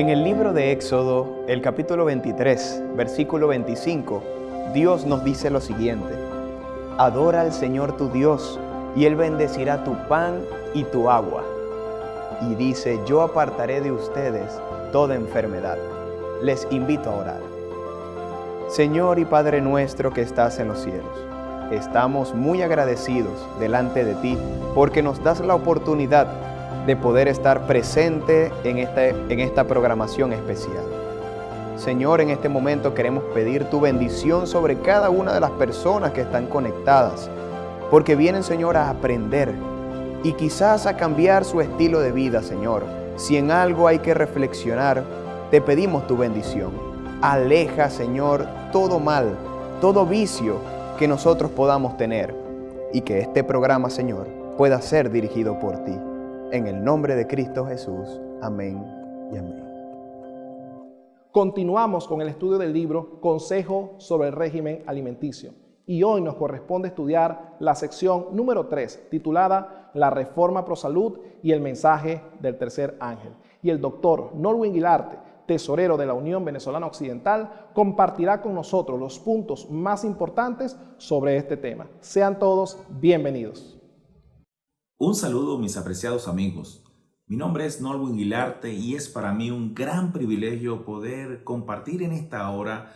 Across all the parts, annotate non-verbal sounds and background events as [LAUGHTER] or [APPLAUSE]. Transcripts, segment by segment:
En el libro de Éxodo, el capítulo 23, versículo 25, Dios nos dice lo siguiente. Adora al Señor tu Dios, y Él bendecirá tu pan y tu agua. Y dice, yo apartaré de ustedes toda enfermedad. Les invito a orar. Señor y Padre nuestro que estás en los cielos, estamos muy agradecidos delante de ti porque nos das la oportunidad de poder estar presente en esta, en esta programación especial. Señor, en este momento queremos pedir tu bendición sobre cada una de las personas que están conectadas, porque vienen, Señor, a aprender y quizás a cambiar su estilo de vida, Señor. Si en algo hay que reflexionar, te pedimos tu bendición. Aleja, Señor, todo mal, todo vicio que nosotros podamos tener y que este programa, Señor, pueda ser dirigido por ti. En el nombre de Cristo Jesús. Amén y amén. Continuamos con el estudio del libro Consejo sobre el régimen alimenticio y hoy nos corresponde estudiar la sección número 3 titulada La Reforma Pro Salud y el mensaje del tercer ángel. Y el doctor Norwin Guilarte tesorero de la Unión Venezolana Occidental, compartirá con nosotros los puntos más importantes sobre este tema. Sean todos bienvenidos. Un saludo mis apreciados amigos. Mi nombre es Norwin Guilarte y es para mí un gran privilegio poder compartir en esta hora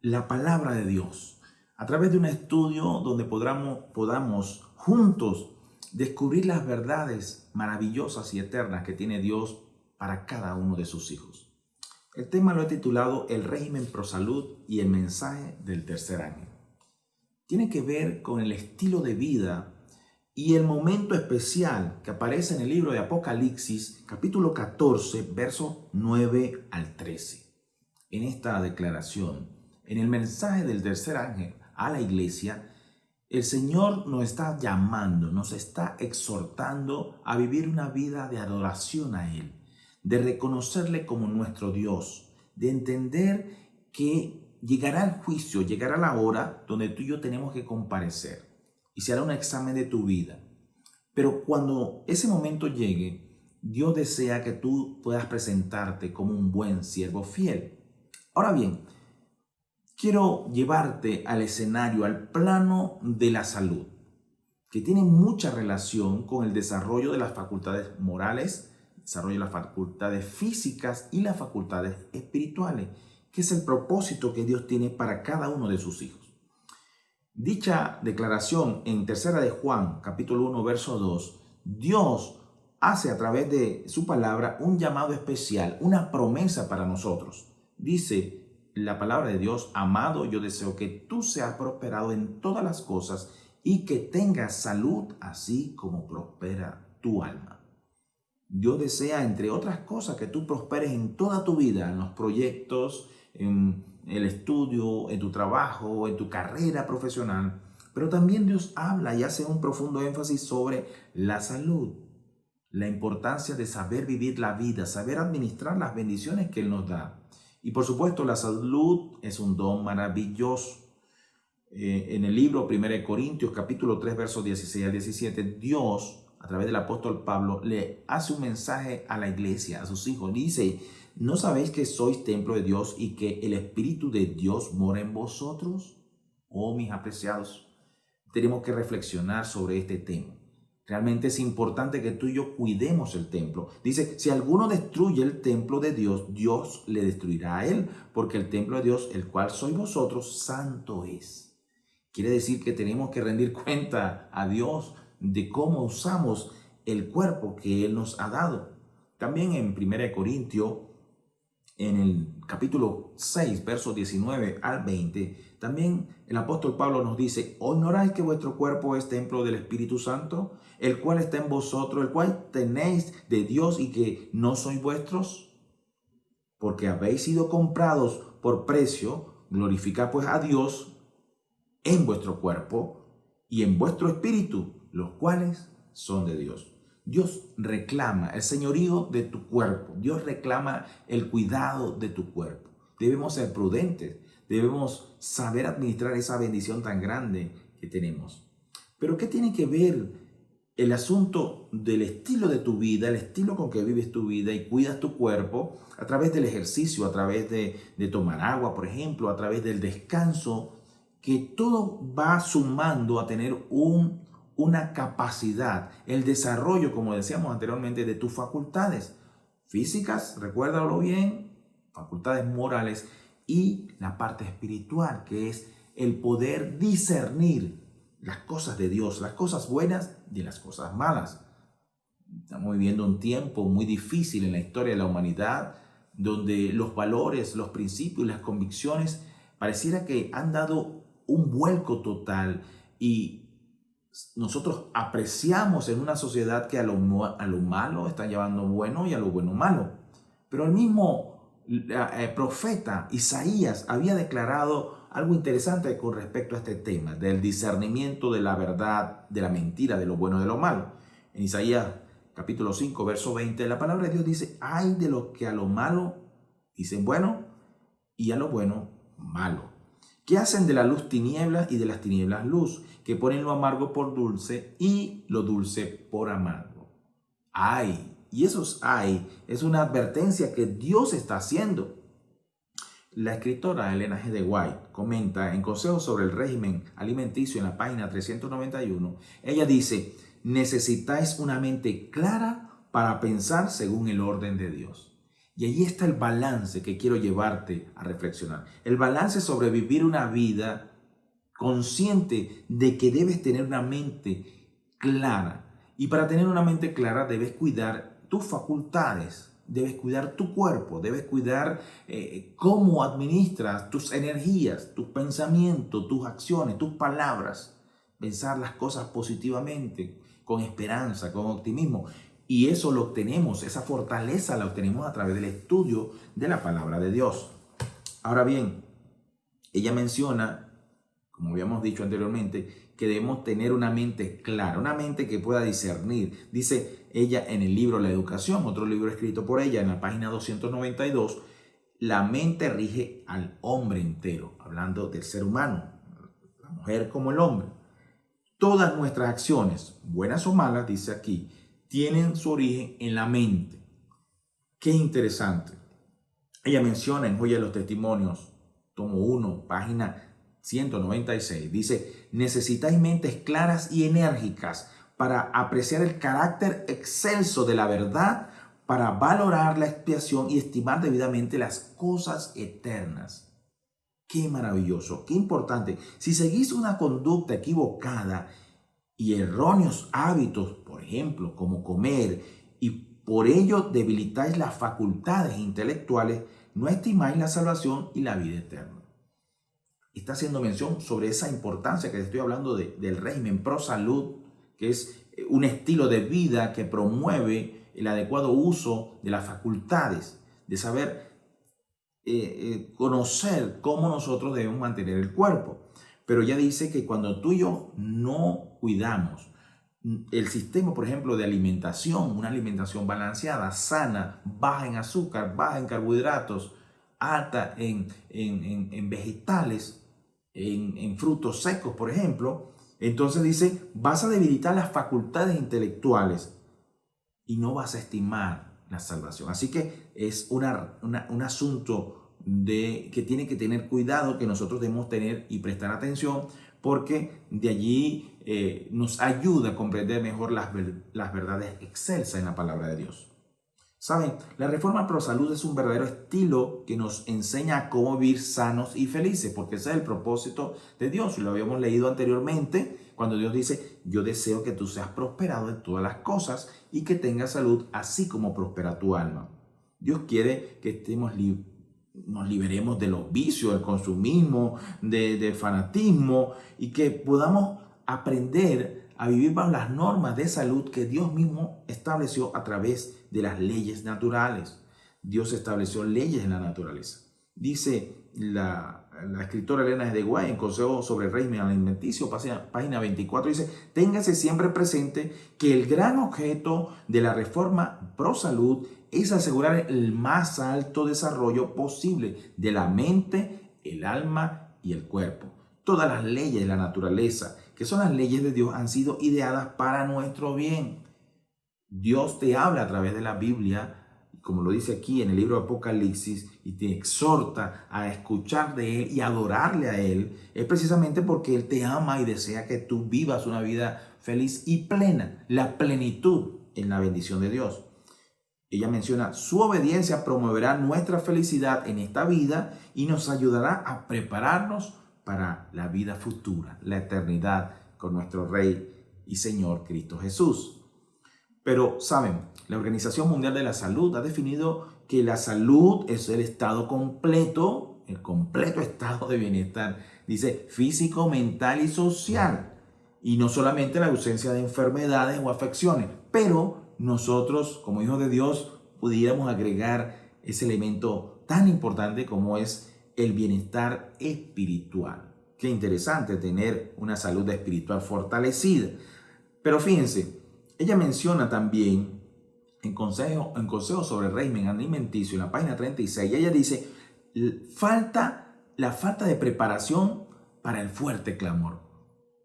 la palabra de Dios a través de un estudio donde podamos, podamos juntos descubrir las verdades maravillosas y eternas que tiene Dios para cada uno de sus hijos. El tema lo he titulado El régimen pro salud y el mensaje del tercer año. Tiene que ver con el estilo de vida y el momento especial que aparece en el libro de Apocalipsis, capítulo 14, versos 9 al 13. En esta declaración, en el mensaje del tercer ángel a la iglesia, el Señor nos está llamando, nos está exhortando a vivir una vida de adoración a Él de reconocerle como nuestro Dios, de entender que llegará el juicio, llegará la hora donde tú y yo tenemos que comparecer y se hará un examen de tu vida. Pero cuando ese momento llegue, Dios desea que tú puedas presentarte como un buen siervo fiel. Ahora bien, quiero llevarte al escenario, al plano de la salud, que tiene mucha relación con el desarrollo de las facultades morales, desarrolla las facultades físicas y las facultades espirituales, que es el propósito que Dios tiene para cada uno de sus hijos. Dicha declaración en tercera de Juan, capítulo 1, verso 2, Dios hace a través de su palabra un llamado especial, una promesa para nosotros. Dice la palabra de Dios, amado, yo deseo que tú seas prosperado en todas las cosas y que tengas salud así como prospera tu alma. Dios desea, entre otras cosas, que tú prosperes en toda tu vida, en los proyectos, en el estudio, en tu trabajo, en tu carrera profesional. Pero también Dios habla y hace un profundo énfasis sobre la salud, la importancia de saber vivir la vida, saber administrar las bendiciones que Él nos da. Y por supuesto, la salud es un don maravilloso. Eh, en el libro 1 Corintios capítulo 3 versos 16 al 17, Dios a través del apóstol Pablo, le hace un mensaje a la iglesia, a sus hijos. Dice, ¿no sabéis que sois templo de Dios y que el Espíritu de Dios mora en vosotros? Oh, mis apreciados, tenemos que reflexionar sobre este tema. Realmente es importante que tú y yo cuidemos el templo. Dice, si alguno destruye el templo de Dios, Dios le destruirá a él, porque el templo de Dios, el cual sois vosotros, santo es. Quiere decir que tenemos que rendir [LAUGHS] cuenta a Dios de cómo usamos el cuerpo que Él nos ha dado. También en 1 Corintios, en el capítulo 6, versos 19 al 20, también el apóstol Pablo nos dice, ¿o que vuestro cuerpo es templo del Espíritu Santo, el cual está en vosotros, el cual tenéis de Dios y que no sois vuestros? Porque habéis sido comprados por precio, glorificad pues a Dios en vuestro cuerpo y en vuestro espíritu, los cuales son de Dios. Dios reclama el señorío de tu cuerpo. Dios reclama el cuidado de tu cuerpo. Debemos ser prudentes. Debemos saber administrar esa bendición tan grande que tenemos. Pero ¿qué tiene que ver el asunto del estilo de tu vida, el estilo con que vives tu vida y cuidas tu cuerpo a través del ejercicio, a través de, tomar agua, por ejemplo, a través del descanso, que todo va sumando a tener un, una capacidad, el desarrollo, como decíamos anteriormente, de tus facultades físicas, recuérdalo bien, facultades morales y la parte espiritual, que es el poder discernir las cosas de Dios, las cosas buenas de las cosas malas. Estamos viviendo un tiempo muy difícil en la historia de la humanidad, donde los valores, los principios y las convicciones pareciera que han dado un vuelco total y nosotros apreciamos en una sociedad que a lo, a lo malo está llevando bueno y a lo bueno malo. Pero el mismo eh, profeta Isaías había declarado algo interesante con respecto a este tema, del discernimiento de la verdad, de la mentira, de lo bueno y de lo malo. En Isaías capítulo 5, verso 20, la palabra de Dios dice, hay de los que a lo malo dicen bueno y a lo bueno malo. Que hacen de la luz tinieblas y de las tinieblas luz, que ponen lo amargo por dulce y lo dulce por amargo. Hay, y esos hay, es una advertencia que Dios está haciendo. La escritora Elena G. de White comenta en Consejos sobre el régimen alimenticio en la página 391, ella dice, necesitáis una mente clara para pensar según el orden de Dios. Y ahí está el balance que quiero llevarte a reflexionar. El balance sobre vivir una vida consciente de que debes tener una mente clara. Y para tener una mente clara debes cuidar tus facultades, debes cuidar tu cuerpo, debes cuidar eh, cómo administras tus energías, tus pensamientos, tus acciones, tus palabras. Pensar las cosas positivamente, con esperanza, con optimismo. Y eso lo obtenemos, esa fortaleza la obtenemos a través del estudio de la palabra de Dios. Ahora bien, ella menciona, como habíamos dicho anteriormente, que debemos tener una mente clara, una mente que pueda discernir. Dice ella en el libro La Educación, otro libro escrito por ella en la página 292, la mente rige al hombre entero, hablando del ser humano, la mujer como el hombre. Todas nuestras acciones, buenas o malas, dice aquí, tienen su origen en la mente. Qué interesante. Ella menciona en Joya de los Testimonios, tomo 1, página 196. Dice, necesitáis mentes claras y enérgicas para apreciar el carácter excelso de la verdad, para valorar la expiación y estimar debidamente las cosas eternas. Qué maravilloso, qué importante. Si seguís una conducta equivocada y erróneos hábitos, por ejemplo, como comer, y por ello debilitáis las facultades intelectuales, no estimáis la salvación y la vida eterna está haciendo mención sobre esa importancia que estoy hablando del régimen pro salud, que es eh, un estilo de vida que promueve el adecuado uso de las facultades, de saber eh, eh, conocer cómo nosotros debemos mantener el cuerpo. Pero ya dice que cuando tú y yo no cuidamos mm, el sistema, por ejemplo, de alimentación, una alimentación balanceada, sana, baja en azúcar, baja en carbohidratos, alta en, en vegetales, en, frutos secos, por ejemplo, entonces dice, vas a debilitar las facultades intelectuales y no vas a estimar la salvación. Así que es una, un asunto de, que tiene que tener cuidado, que nosotros debemos tener y prestar atención, porque de allí eh, nos ayuda a comprender mejor las, las verdades excelsas en la palabra de Dios. Saben, la reforma pro salud es un verdadero estilo que nos enseña a cómo vivir sanos y felices, porque ese es el propósito de Dios. Lo habíamos leído anteriormente, cuando Dios dice, yo deseo que tú seas prosperado en todas las cosas y que tengas salud, así como prospera tu alma. Dios quiere que estemos nos liberemos de los vicios, del consumismo, del fanatismo y que podamos aprender a vivir bajo las normas de salud que Dios mismo estableció a través de las leyes naturales. Dios estableció leyes en la naturaleza. Dice la, escritora Elena de Guay en Consejo sobre el Régimen Alimenticio, página 24, dice, téngase siempre presente que el gran objeto de la reforma pro salud es asegurar el más alto desarrollo posible de la mente, el alma y el cuerpo. Todas las leyes de la naturaleza, que son las leyes de Dios, han sido ideadas para nuestro bien. Dios te habla a través de la Biblia, como lo dice aquí en el libro de Apocalipsis, y te exhorta a escuchar de Él y adorarle a Él, es precisamente porque Él te ama y desea que tú vivas una vida feliz y plena, la plenitud en la bendición de Dios. Ella menciona, su obediencia promoverá nuestra felicidad en esta vida y nos ayudará a prepararnos para la vida futura, la eternidad con nuestro Rey y Señor Cristo Jesús. Pero, ¿saben? La Organización Mundial de la Salud ha definido que la salud es el estado completo, el completo estado de bienestar, dice físico, mental y social. Y no solamente la ausencia de enfermedades o afecciones, pero nosotros, como hijos de Dios, pudiéramos agregar ese elemento tan importante como es el bienestar espiritual. Qué interesante tener una salud espiritual fortalecida. Pero fíjense, ella menciona también en consejo, en consejo sobre el régimen alimenticio, en la página 36, ella dice, falta, la falta de preparación para el fuerte clamor,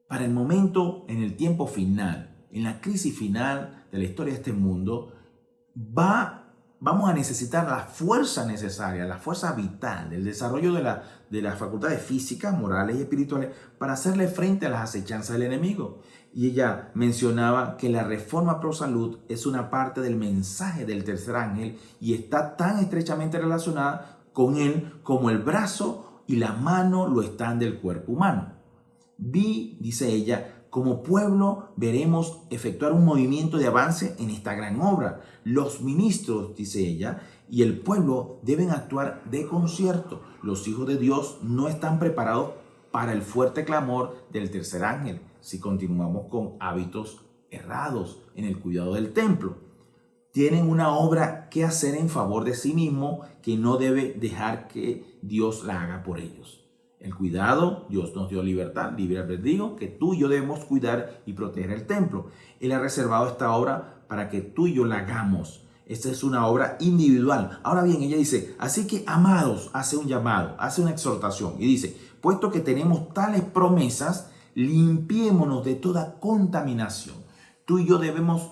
para el momento en el tiempo final, en la crisis final de la historia de este mundo, va vamos a necesitar la fuerza necesaria, la fuerza vital del desarrollo de, la, de las facultades físicas, morales y espirituales para hacerle frente a las acechanzas del enemigo. Y ella mencionaba que la reforma pro salud es una parte del mensaje del tercer ángel y está tan estrechamente relacionada con él como el brazo y la mano lo están del cuerpo humano. Vi, dice ella, como pueblo veremos efectuar un movimiento de avance en esta gran obra. Los ministros, dice ella, y el pueblo deben actuar de concierto. Los hijos de Dios no están preparados para el fuerte clamor del tercer ángel si continuamos con hábitos errados en el cuidado del templo. Tienen una obra que hacer en favor de sí mismo que no debe dejar que Dios la haga por ellos. El cuidado, Dios nos dio libertad, libre albedrío, que tú y yo debemos cuidar y proteger el templo. Él ha reservado esta obra para que tú y yo la hagamos. Esta es una obra individual. Ahora bien, ella dice, así que amados, hace un llamado, hace una exhortación y dice, puesto que tenemos tales promesas, limpiémonos de toda contaminación. Tú y yo debemos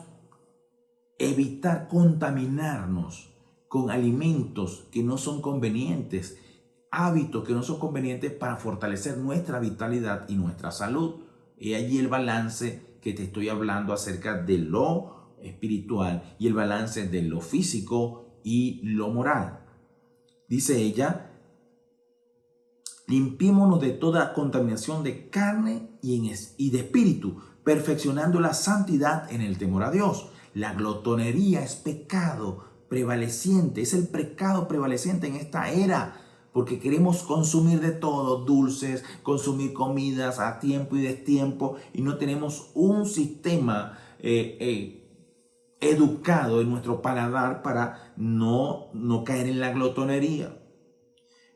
evitar contaminarnos con alimentos que no son convenientes, hábitos que no son convenientes para fortalecer nuestra vitalidad y nuestra salud. Y allí el balance que te estoy hablando acerca de lo espiritual y el balance de lo físico y lo moral. Dice ella, limpiémonos de toda contaminación de carne y de espíritu, perfeccionando la santidad en el temor a Dios. La glotonería es pecado prevaleciente, es el pecado prevaleciente en esta era porque queremos consumir de todo, dulces, consumir comidas a tiempo y destiempo, y no tenemos un sistema eh, eh, educado en nuestro paladar para no, no caer en la glotonería.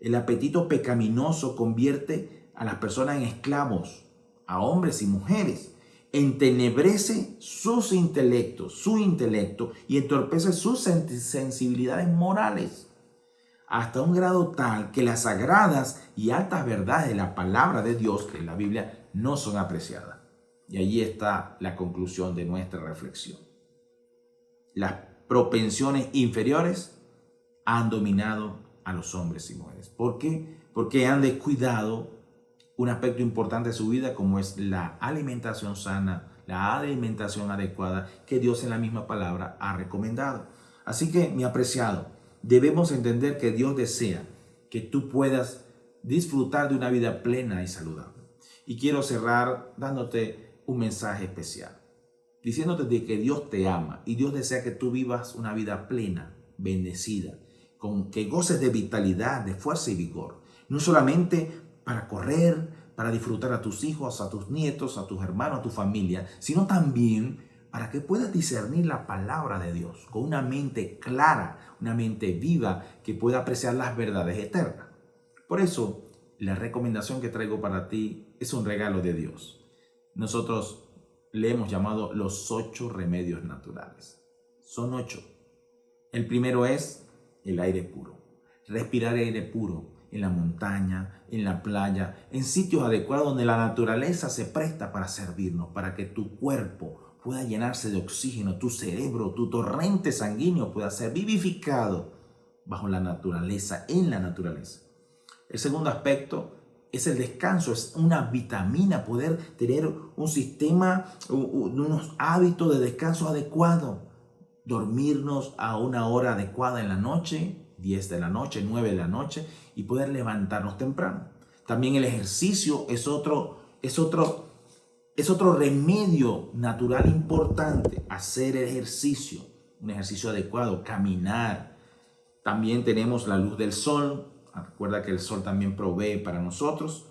El apetito pecaminoso convierte a las personas en esclavos, a hombres y mujeres. Entenebrece sus intelectos, su intelecto y entorpece sus sensibilidades morales hasta un grado tal que las sagradas y altas verdades de la palabra de Dios, que en la Biblia, no son apreciadas. Y allí está la conclusión de nuestra reflexión. Las propensiones inferiores han dominado a los hombres y mujeres. ¿Por qué? Porque han descuidado un aspecto importante de su vida como es la alimentación sana, la alimentación adecuada que Dios en la misma palabra ha recomendado. Así que, mi apreciado, debemos entender que Dios desea que tú puedas disfrutar de una vida plena y saludable. Y quiero cerrar dándote un mensaje especial, diciéndote de que Dios te ama y Dios desea que tú vivas una vida plena, bendecida, con que goces de vitalidad, de fuerza y vigor. No solamente para correr, para disfrutar a tus hijos, a tus nietos, a tus hermanos, a tu familia, sino también para que puedas discernir la palabra de Dios con una mente clara, una mente viva que pueda apreciar las verdades eternas. Por eso, la recomendación que traigo para ti es un regalo de Dios. Nosotros le hemos llamado los ocho remedios naturales. Son ocho. El primero es el aire puro. Respirar aire puro en la montaña, en la playa, en sitios adecuados donde la naturaleza se presta para servirnos, para que tu cuerpo pueda llenarse de oxígeno, tu cerebro, tu torrente sanguíneo pueda ser vivificado bajo la naturaleza, en la naturaleza. El segundo aspecto es el descanso, es una vitamina, poder tener un sistema, unos hábitos de descanso adecuado, dormirnos a una hora adecuada en la noche, 10 de la noche, 9 de la noche, y poder levantarnos temprano. También el ejercicio es otro, es otro, es otro remedio natural importante, hacer ejercicio, un ejercicio adecuado, caminar. También tenemos la luz del sol, recuerda que el sol también provee para nosotros.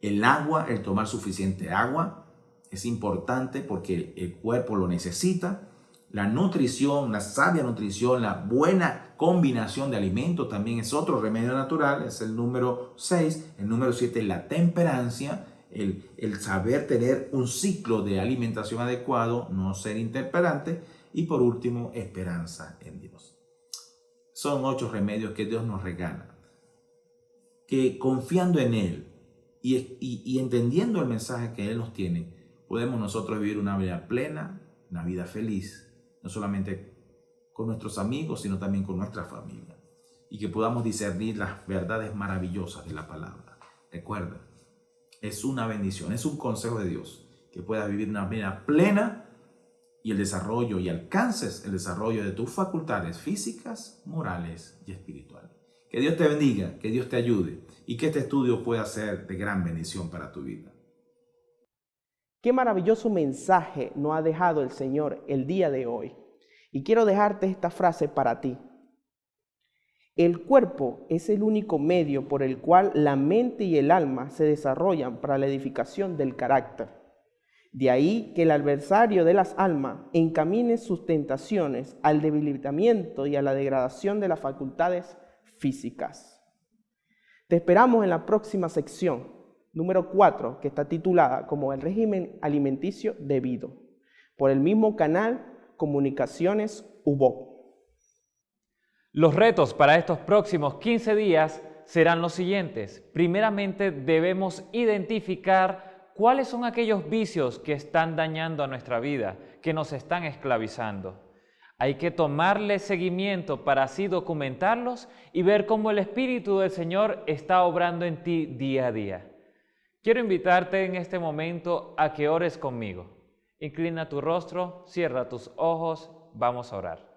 El agua, el tomar suficiente agua, es importante porque el cuerpo lo necesita. La nutrición, la sabia nutrición, la buena combinación de alimentos también es otro remedio natural, es el número 6. El número 7 es la temperancia, el, saber tener un ciclo de alimentación adecuado, no ser interperante. Y por último, esperanza en Dios. Son ocho remedios que Dios nos regala. Que confiando en Él y, y, y entendiendo el mensaje que Él nos tiene, podemos nosotros vivir una vida plena, una vida feliz no solamente con nuestros amigos, sino también con nuestra familia. Y que podamos discernir las verdades maravillosas de la palabra. Recuerda, es una bendición, es un consejo de Dios que puedas vivir una vida plena y el desarrollo y alcances el desarrollo de tus facultades físicas, morales y espirituales. Que Dios te bendiga, que Dios te ayude y que este estudio pueda ser de gran bendición para tu vida. Qué maravilloso mensaje nos ha dejado el Señor el día de hoy. Y quiero dejarte esta frase para ti. El cuerpo es el único medio por el cual la mente y el alma se desarrollan para la edificación del carácter. De ahí que el adversario de las almas encamine sus tentaciones al debilitamiento y a la degradación de las facultades físicas. Te esperamos en la próxima sección número 4, que está titulada como el régimen alimenticio debido, por el mismo canal Comunicaciones UBO. Los retos para estos próximos 15 días serán los siguientes. Primeramente debemos identificar cuáles son aquellos vicios que están dañando a nuestra vida, que nos están esclavizando. Hay que tomarle seguimiento para así documentarlos y ver cómo el Espíritu del Señor está obrando en ti día a día. Quiero invitarte en este momento a que ores conmigo. Inclina tu rostro, cierra tus ojos, vamos a orar.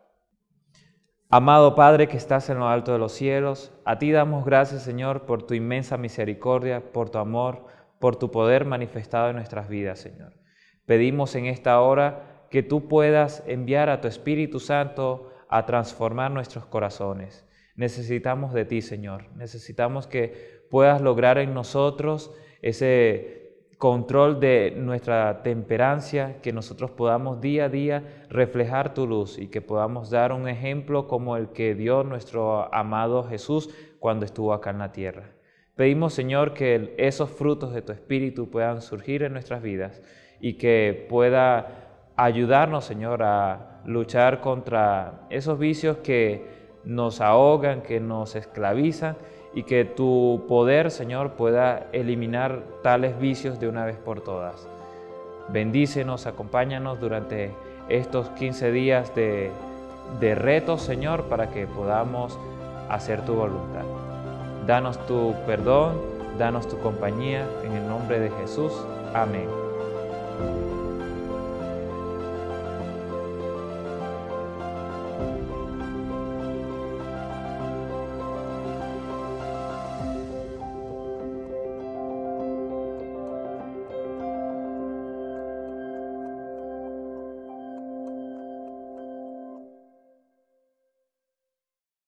Amado Padre que estás en lo alto de los cielos, a ti damos gracias Señor por tu inmensa misericordia, por tu amor, por tu poder manifestado en nuestras vidas Señor. Pedimos en esta hora que tú puedas enviar a tu Espíritu Santo a transformar nuestros corazones. Necesitamos de ti Señor, necesitamos que puedas lograr en nosotros ese control de nuestra temperancia, que nosotros podamos día a día reflejar tu luz y que podamos dar un ejemplo como el que dio nuestro amado Jesús cuando estuvo acá en la tierra. Pedimos, Señor, que esos frutos de tu Espíritu puedan surgir en nuestras vidas y que pueda ayudarnos, Señor, a luchar contra esos vicios que nos ahogan, que nos esclavizan y que tu poder, Señor, pueda eliminar tales vicios de una vez por todas. Bendícenos, acompáñanos durante estos 15 días de, de retos, Señor, para que podamos hacer tu voluntad. Danos tu perdón, danos tu compañía, en el nombre de Jesús. Amén.